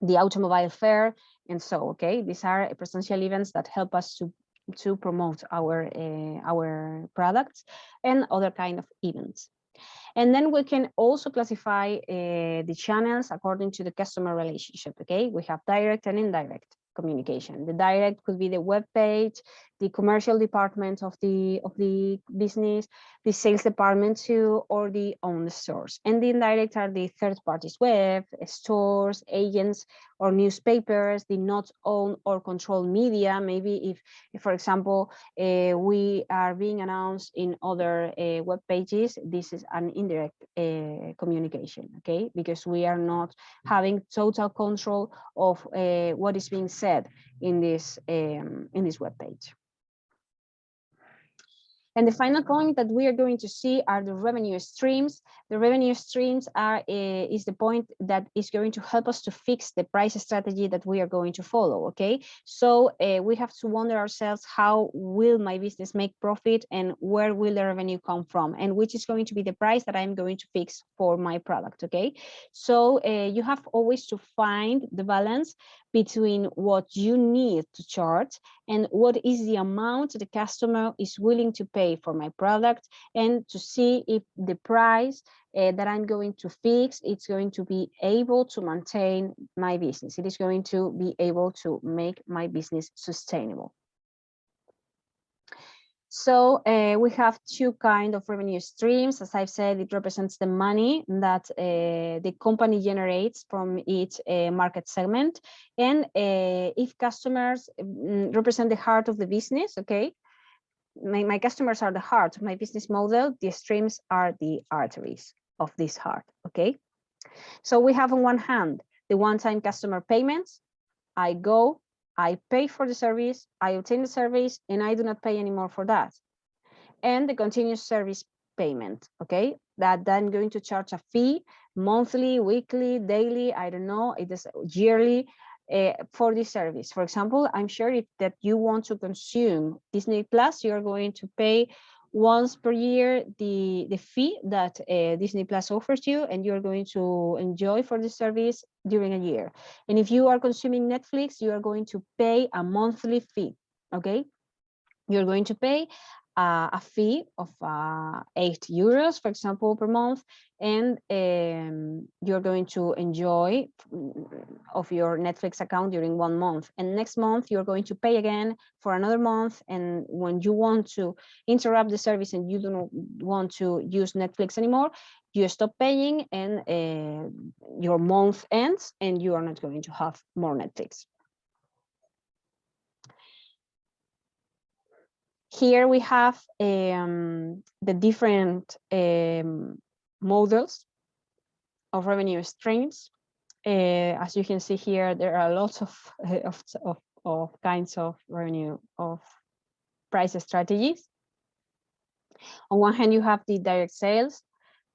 the automobile fair, and so, okay, these are presential events that help us to to promote our uh, our products and other kind of events. And then we can also classify uh, the channels according to the customer relationship. Okay, we have direct and indirect communication. The direct could be the web page, the commercial department of the of the business, the sales department too, or the own stores. And the indirect are the third parties web, stores, agents, or newspapers, did not own or control media. Maybe if, if for example, uh, we are being announced in other uh, web pages, this is an indirect uh, communication, okay? Because we are not having total control of what is being said in this um, in this web page. And the final point that we are going to see are the revenue streams. The revenue streams are uh, is the point that is going to help us to fix the price strategy that we are going to follow. Okay, so uh, we have to wonder ourselves how will my business make profit and where will the revenue come from and which is going to be the price that I'm going to fix for my product. Okay, so uh, you have always to find the balance between what you need to charge and what is the amount the customer is willing to pay for my product and to see if the price uh, that I'm going to fix, it's going to be able to maintain my business. It is going to be able to make my business sustainable. So uh, we have two kind of revenue streams. As I've said, it represents the money that uh, the company generates from each uh, market segment. And if customers mm, represent the heart of the business, okay, my, my customers are the heart of my business model, the streams are the arteries of this heart, okay? So we have on one hand, the one-time customer payments. I go, I pay for the service, I obtain the service, and I do not pay anymore for that. And the continuous service payment, okay? That then going to charge a fee monthly, weekly, daily, I don't know, it is yearly uh, for this service. For example, I'm sure if that you want to consume Disney Plus, you're going to pay once per year the the fee that uh, Disney Plus offers you and you're going to enjoy for the service during a year and if you are consuming Netflix you are going to pay a monthly fee okay you're going to pay uh, a fee of uh, eight euros, for example, per month, and um, you're going to enjoy of your Netflix account during one month. And next month, you're going to pay again for another month. And when you want to interrupt the service and you don't want to use Netflix anymore, you stop paying and uh, your month ends and you are not going to have more Netflix. Here we have um, the different um, models of revenue streams. Uh, as you can see here, there are lots of, of, of, of kinds of revenue of price strategies. On one hand, you have the direct sales,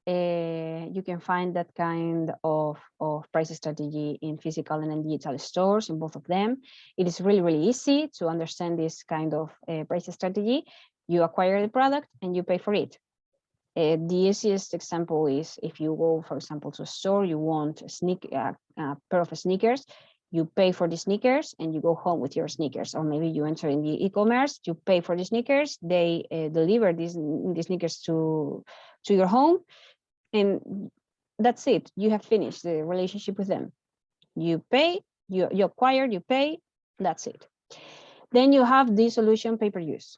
uh, you can find that kind of, of price strategy in physical and in digital stores in both of them. It is really, really easy to understand this kind of uh, price strategy. You acquire the product and you pay for it. Uh, the easiest example is if you go, for example, to a store, you want a, sneak, a pair of sneakers, you pay for the sneakers and you go home with your sneakers or maybe you enter in the e-commerce you pay for the sneakers they uh, deliver these the sneakers to to your home and that's it. You have finished the relationship with them. You pay you, you acquire you pay that's it. Then you have the solution pay per use.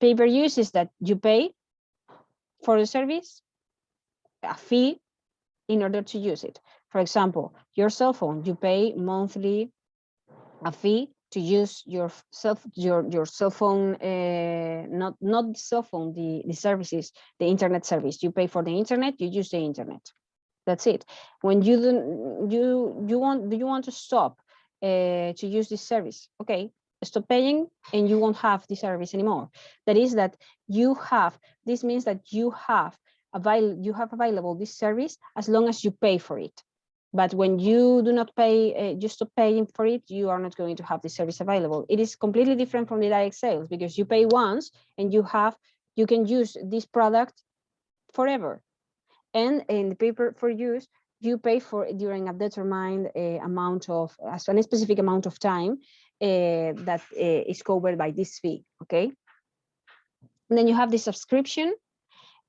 Pay per use is that you pay for the service a fee in order to use it. For example your cell phone you pay monthly a fee to use your cell your your cell phone uh, not not the cell phone the the services the internet service you pay for the internet you use the internet that's it when you you you want do you want to stop uh, to use this service okay stop paying and you won't have the service anymore. That is that you have, this means that you have avail you have available this service as long as you pay for it. But when you do not pay, uh, you stop paying for it, you are not going to have the service available. It is completely different from the direct sales because you pay once and you have, you can use this product forever. And in the paper for use, you pay for during a determined uh, amount of, as a specific amount of time uh, that uh, is covered by this fee, okay? And then you have the subscription.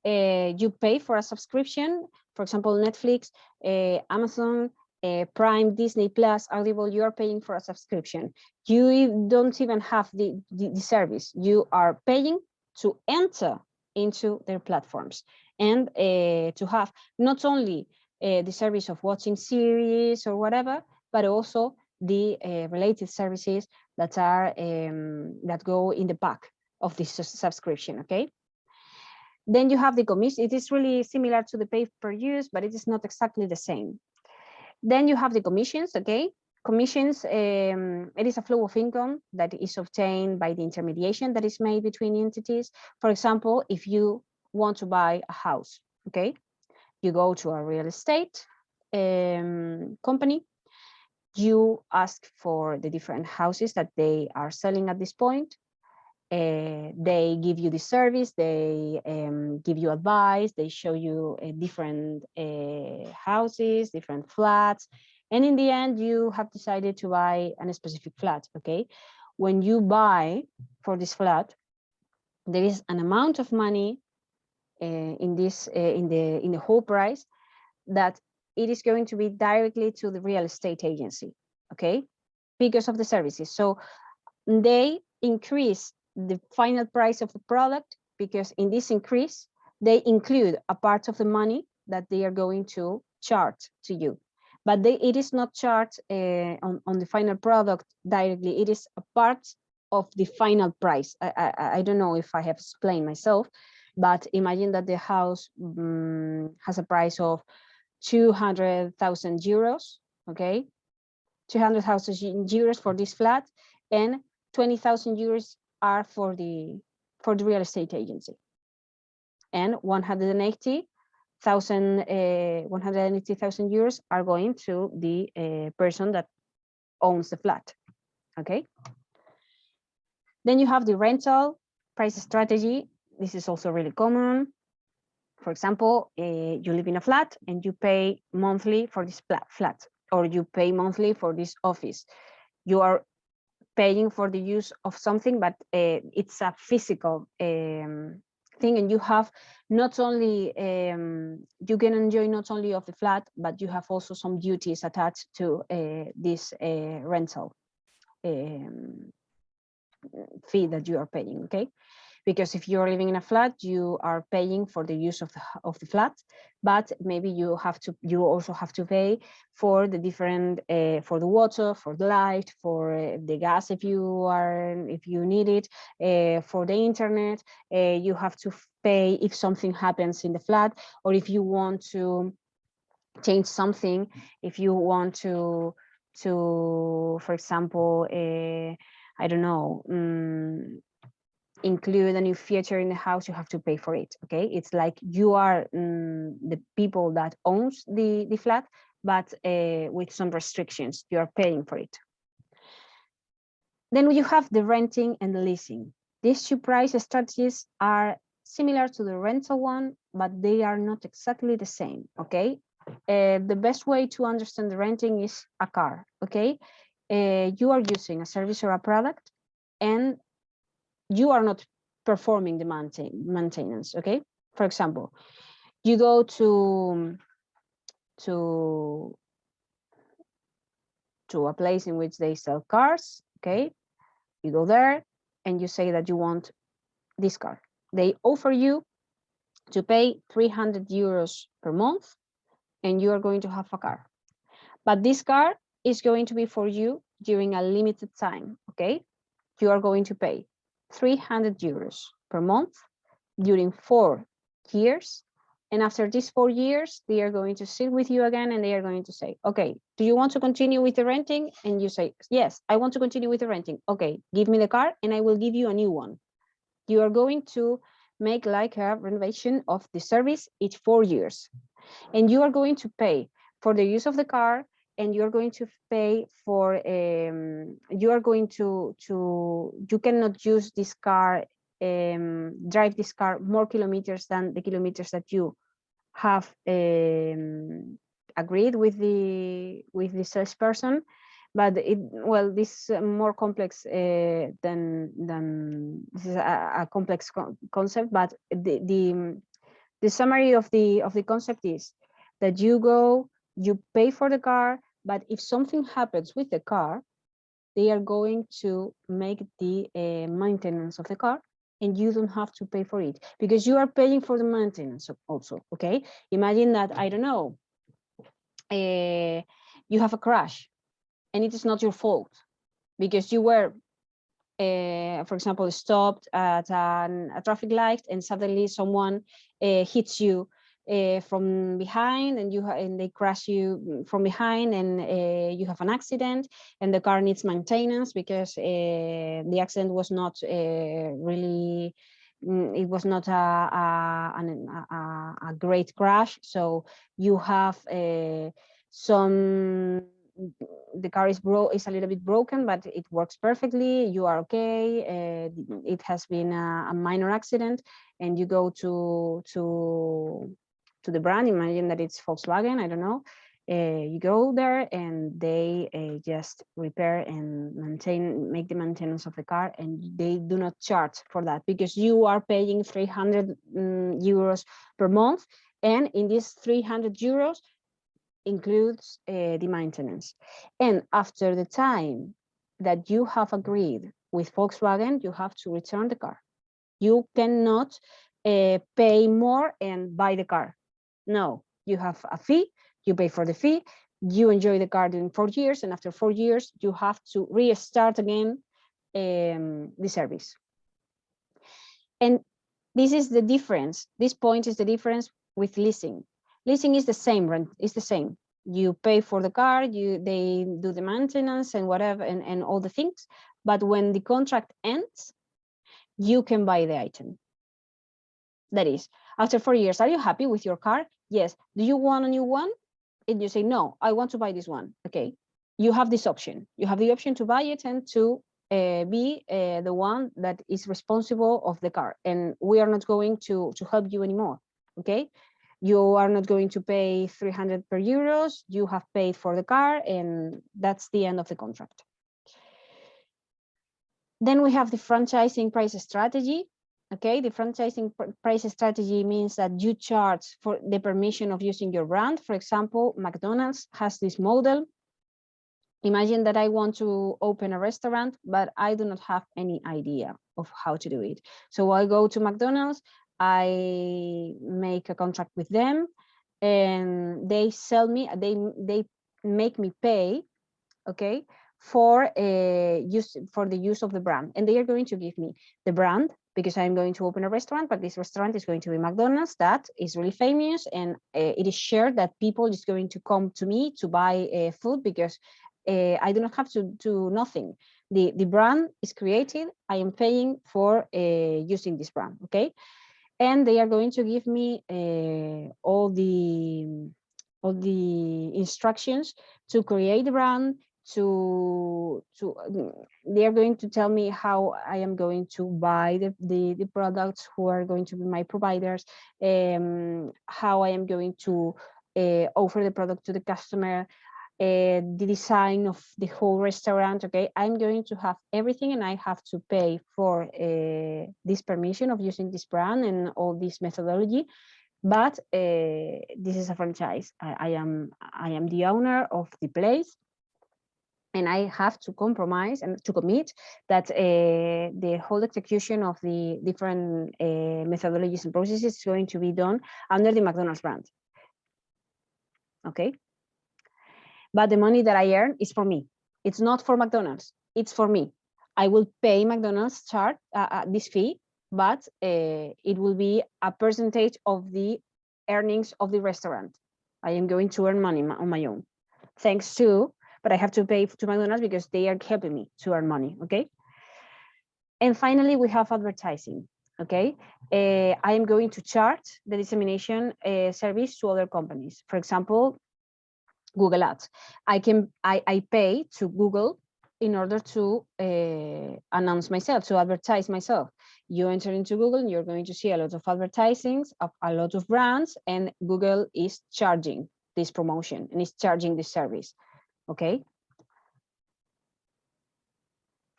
Uh, you pay for a subscription, for example, Netflix, uh, Amazon, uh, Prime, Disney Plus, Audible, you are paying for a subscription. You don't even have the, the, the service. You are paying to enter into their platforms and uh, to have not only uh, the service of watching series or whatever, but also the uh, related services that are um, that go in the back of this subscription. Okay. Then you have the commission. It is really similar to the pay per use, but it is not exactly the same. Then you have the commissions. Okay. Commissions, um, it is a flow of income that is obtained by the intermediation that is made between entities. For example, if you want to buy a house, okay, you go to a real estate um, company, you ask for the different houses that they are selling at this point. Uh, they give you the service, they um, give you advice, they show you uh, different uh, houses, different flats, and in the end, you have decided to buy a specific flat, okay? When you buy for this flat, there is an amount of money in this in the in the whole price that it is going to be directly to the real estate agency okay because of the services so they increase the final price of the product because in this increase they include a part of the money that they are going to charge to you. But they, it is not charged uh, on, on the final product directly. It is a part of the final price. I, I, I don't know if i have explained myself but imagine that the house um, has a price of 200,000 euros, okay? 200,000 euros for this flat and 20,000 euros are for the for the real estate agency. And 180,000 uh, 180,000 euros are going to the uh, person that owns the flat, okay? Then you have the rental price strategy this is also really common. For example, uh, you live in a flat and you pay monthly for this flat, or you pay monthly for this office. You are paying for the use of something, but uh, it's a physical um, thing and you have not only um, you can enjoy not only of the flat but you have also some duties attached to uh, this uh, rental um, fee that you are paying okay because if you're living in a flat, you are paying for the use of the, of the flat, but maybe you have to, you also have to pay for the different, uh, for the water, for the light, for uh, the gas if you are, if you need it, uh, for the internet, you have to pay if something happens in the flat, or if you want to change something, if you want to, to, for example, I don't know, um, include a new feature in the house, you have to pay for it. Okay, it's like you are mm, the people that owns the the flat, but uh, with some restrictions. You are paying for it. Then you have the renting and the leasing. These two price strategies are similar to the rental one, but they are not exactly the same. Okay, uh, the best way to understand the renting is a car. Okay, uh, you are using a service or a product, and you are not performing the maintain, maintenance, okay? For example, you go to, to, to a place in which they sell cars, okay? You go there and you say that you want this car. They offer you to pay 300 euros per month and you are going to have a car. But this car is going to be for you during a limited time, okay? You are going to pay 300 euros per month during four years And after these four years, they are going to sit with you again and they are going to say, okay, do you want to continue with the renting? And you say, yes, I want to continue with the renting. Okay, give me the car and I will give you a new one. You are going to make like a renovation of the service each four years. And you are going to pay for the use of the car and you're going to pay for um, you are going to to you cannot use this car um, drive this car more kilometers than the kilometers that you have um, agreed with the with the salesperson. But it well this is more complex uh, than than this is a, a complex co concept but the, the the summary of the of the concept is that you go you pay for the car but if something happens with the car they are going to make the uh, maintenance of the car and you don't have to pay for it because you are paying for the maintenance also okay? Imagine that i don't know uh, you have a crash and it is not your fault because you were uh, for example stopped at an, a traffic light and suddenly someone uh, hits you uh, from behind and you and they crash you mm, from behind and uh, you have an accident and the car needs maintenance because uh, the accident was not really mm, it was not a, a, a, a, great crash. So you have some the car is bro is a little bit broken but it works perfectly. You are okay. Uh, it has been a, a minor accident and you go to to to the brand, imagine that it's Volkswagen, I don't know. Uh, you go there and they uh, just repair and maintain, make the maintenance of the car and they do not charge for that because you are paying 300 um, euros per month. And in these 300 euros includes uh, the maintenance. And after the time that you have agreed with Volkswagen, you have to return the car. You cannot uh, pay more and buy the car no, you have a fee, you pay for the fee, you enjoy the car during four years, and after four years, you have to restart again um, the service. And this is the difference. This point is the difference with leasing. Leasing is the same rent, is the same. You pay for the car, you they do the maintenance and whatever and, and all the things. But when the contract ends, you can buy the item. That is, after four years, are you happy with your car? Yes. Do you want a new one? And you say, no, I want to buy this one. Okay. You have this option. You have the option to buy it and to uh, be uh, the one that is responsible of the car. And we are not going to, to help you anymore. Okay. You are not going to pay 300 per euros. You have paid for the car and that's the end of the contract. Then we have the franchising price strategy. Okay, the franchising price strategy means that you charge for the permission of using your brand. For example, McDonald's has this model. Imagine that I want to open a restaurant, but I do not have any idea of how to do it. So I go to McDonald's, I make a contract with them, and they sell me, they, they make me pay, okay, for uh, use for the use of the brand and they are going to give me the brand because I'm going to open a restaurant, but this restaurant is going to be McDonald's that is really famous and uh, it is shared that people is going to come to me to buy uh, food because uh, I do not have to do nothing. The, the brand is created, I am paying for using this brand, okay? And they are going to give me all the all the instructions to create the brand, to to mm, they are going to tell me how I am going to buy the, the, the products who are going to be my providers, um, how I am going to uh, offer the product to the customer, uh, the design of the whole restaurant. Okay, I'm going to have everything and I have to pay for uh, this permission of using this brand and all this methodology. But this is a franchise. I, I am I am the owner of the place and I have to compromise and to commit that uh, the whole execution of the different uh, methodologies and processes is going to be done under the McDonald's brand. Okay. But the money that I earn is for me. It's not for McDonald's. It's for me. I will pay McDonald's chart uh, uh this fee, but uh, it will be a percentage of the earnings of the restaurant. I am going to earn money on my own. Thanks to, but I have to pay to McDonald's because they are helping me to earn money, okay? And finally, we have advertising, okay? Uh, I am going to charge the dissemination uh, service to other companies. For example, Google Ads. I can I, I pay to Google in order to uh, announce myself, to advertise myself. You enter into Google and you're going to see a lot of advertisings of a lot of brands and Google is charging this promotion and is charging this service, okay?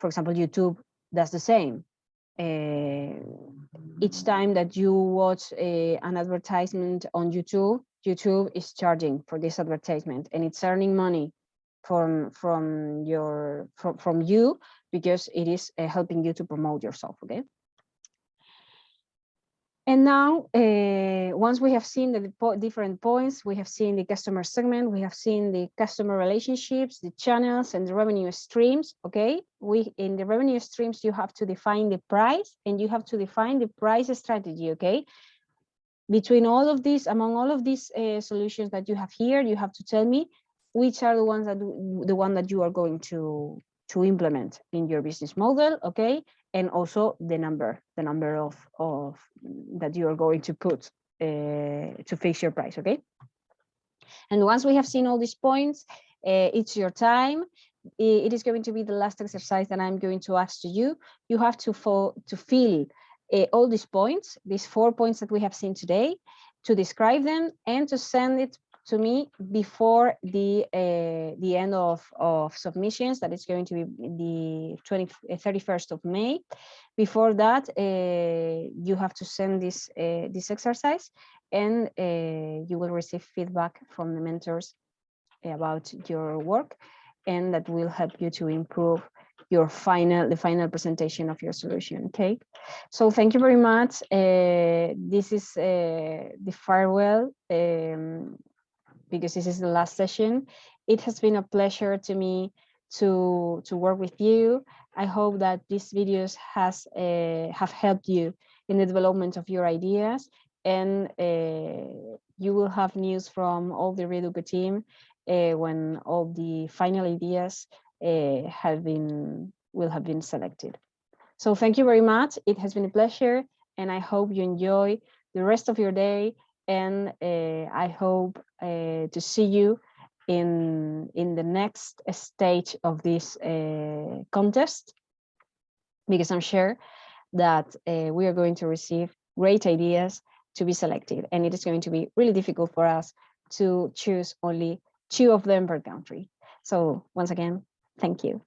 For example, YouTube does the same. Uh, each time that you watch a, an advertisement on YouTube, YouTube is charging for this advertisement and it's earning money from from your from, from you because it is uh, helping you to promote yourself okay and now uh, once we have seen the different points we have seen the customer segment we have seen the customer relationships the channels and the revenue streams okay? We in the revenue streams you have to define the price and you have to define the price strategy okay? Between all of these among all of these uh, solutions that you have here you have to tell me which are the ones that the one that you are going to to implement in your business model okay and also the number the number of of that you are going to put uh, to fix your price okay? And once we have seen all these points uh, it's your time. It is going to be the last exercise that i'm going to ask to you. You have to fall to fill uh, all these points these four points that we have seen today to describe them and to send it to me before the uh, the end of, of submissions that is going to be the 20, 31st of May. Before that, uh, you have to send this uh, this exercise and you will receive feedback from the mentors about your work and that will help you to improve your final the final presentation of your solution okay so thank you very much uh, this is uh, the farewell um, because this is the last session. It has been a pleasure to me to to work with you. I hope that these videos has uh, have helped you in the development of your ideas and uh, you will have news from all the Reduca team uh, when all the final ideas uh, have been will have been selected. So thank you very much. It has been a pleasure and I hope you enjoy the rest of your day and uh, I hope uh, to see you in in the next stage of this uh, contest because I'm sure that we are going to receive great ideas to be selected and it is going to be really difficult for us to choose only two of them per country. So once again, thank you.